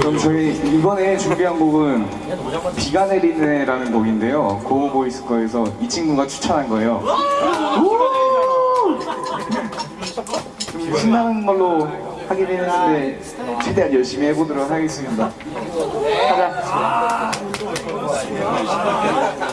그럼 저희 이번에 준비한 곡은 비가 내리네라는 곡인데요. 고보이스 거에서 이 친구가 추천한 거예요. 좀 신나는 걸로 하긴 했는데 최대한 열심히 해보도록 하겠습니다. 가자. 원,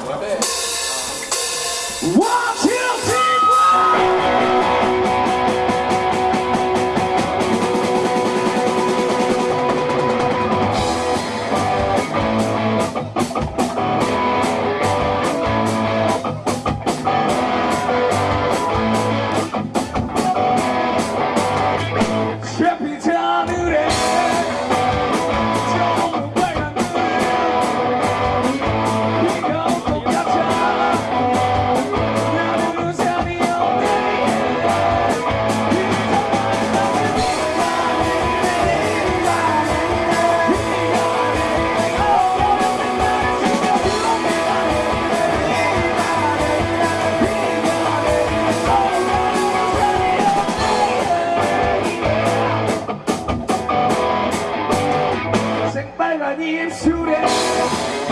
I need him shooting.